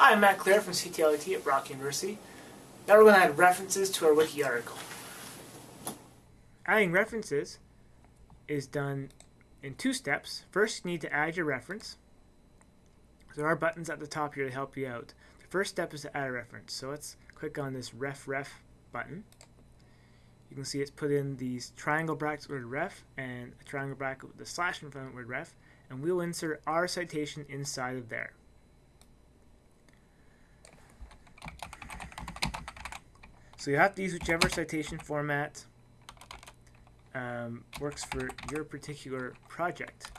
Hi, I'm Matt Clare from CTLET at Brock University. Now we're going to add references to our wiki article. Adding references is done in two steps. First, you need to add your reference. There are buttons at the top here to help you out. The first step is to add a reference. So let's click on this ref ref button. You can see it's put in these triangle brackets word ref and a triangle bracket with the slash in front of the word ref and we'll insert our citation inside of there. So you have to use whichever citation format um, works for your particular project.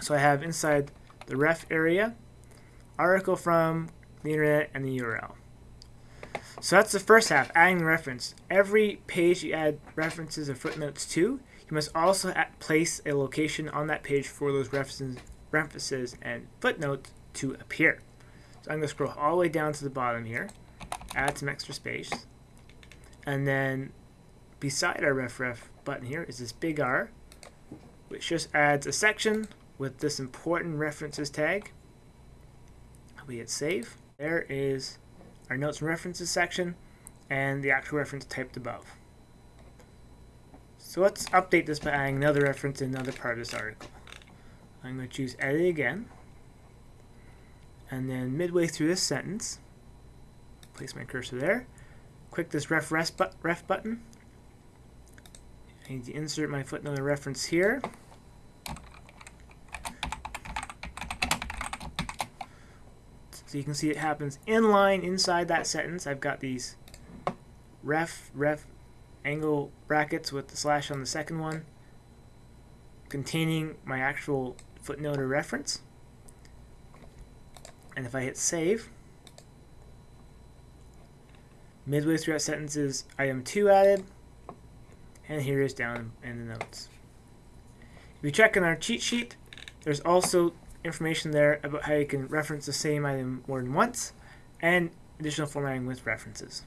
So I have inside the ref area, article from the internet, and the URL. So that's the first half, adding the reference. Every page you add references or footnotes to, you must also place a location on that page for those references, references and footnotes to appear. So I'm going to scroll all the way down to the bottom here, add some extra space, and then beside our ref ref button here is this big R, which just adds a section with this important references tag. We hit save. There is our notes and references section and the actual reference typed above. So let's update this by adding another reference in another part of this article. I'm going to choose edit again. And then midway through this sentence, place my cursor there, click this ref, ref, button. I need to insert my footnote reference here. So you can see it happens in line inside that sentence. I've got these ref, ref, angle brackets with the slash on the second one containing my actual footnote or reference. And if I hit save, midway through that sentence is item 2 added, and here is down in the notes. If you check in our cheat sheet, there's also information there about how you can reference the same item more than once, and additional formatting with references.